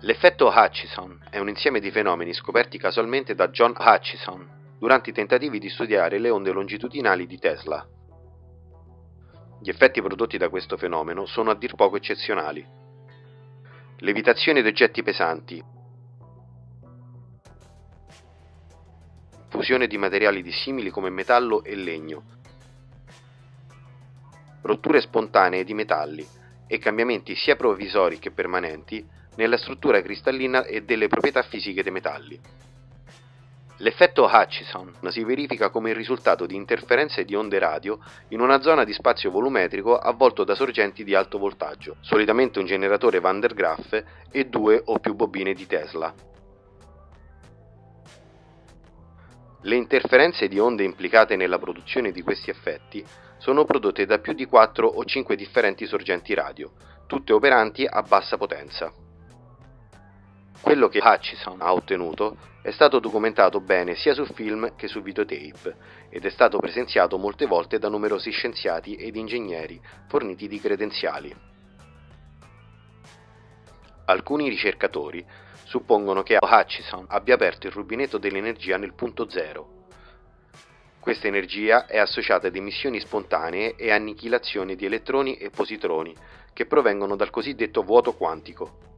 L'effetto Hutchison è un insieme di fenomeni scoperti casualmente da John Hutchison durante i tentativi di studiare le onde longitudinali di Tesla. Gli effetti prodotti da questo fenomeno sono a dir poco eccezionali. Levitazione di oggetti pesanti, fusione di materiali dissimili come metallo e legno, rotture spontanee di metalli e cambiamenti sia provvisori che permanenti nella struttura cristallina e delle proprietà fisiche dei metalli. L'effetto Hutchison si verifica come il risultato di interferenze di onde radio in una zona di spazio volumetrico avvolto da sorgenti di alto voltaggio, solitamente un generatore Van der Graaf e due o più bobine di Tesla. Le interferenze di onde implicate nella produzione di questi effetti sono prodotte da più di 4 o 5 differenti sorgenti radio, tutte operanti a bassa potenza. Quello che Hutchison ha ottenuto è stato documentato bene sia su film che su videotape ed è stato presenziato molte volte da numerosi scienziati ed ingegneri forniti di credenziali. Alcuni ricercatori suppongono che Hutchison abbia aperto il rubinetto dell'energia nel punto zero. Questa energia è associata ad emissioni spontanee e annichilazione di elettroni e positroni che provengono dal cosiddetto vuoto quantico.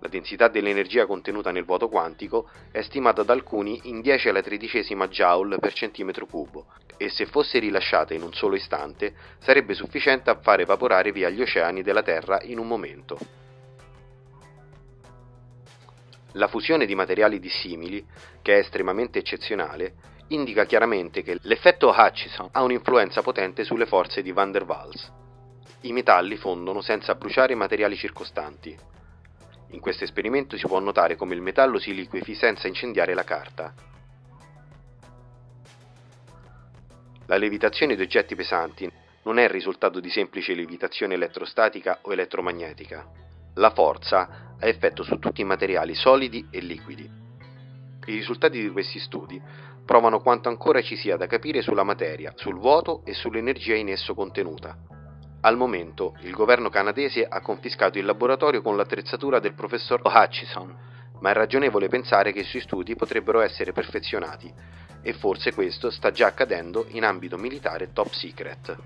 La densità dell'energia contenuta nel vuoto quantico è stimata da alcuni in 10 alla tredicesima joule per centimetro cubo e se fosse rilasciata in un solo istante sarebbe sufficiente a far evaporare via gli oceani della Terra in un momento. La fusione di materiali dissimili, che è estremamente eccezionale, indica chiaramente che l'effetto Hutchison ha un'influenza potente sulle forze di van der Waals. I metalli fondono senza bruciare i materiali circostanti, in questo esperimento si può notare come il metallo si liquefi senza incendiare la carta. La levitazione di oggetti pesanti non è il risultato di semplice levitazione elettrostatica o elettromagnetica. La forza ha effetto su tutti i materiali solidi e liquidi. I risultati di questi studi provano quanto ancora ci sia da capire sulla materia, sul vuoto e sull'energia in esso contenuta. Al momento, il governo canadese ha confiscato il laboratorio con l'attrezzatura del professor Hutchison, ma è ragionevole pensare che i suoi studi potrebbero essere perfezionati, e forse questo sta già accadendo in ambito militare top secret.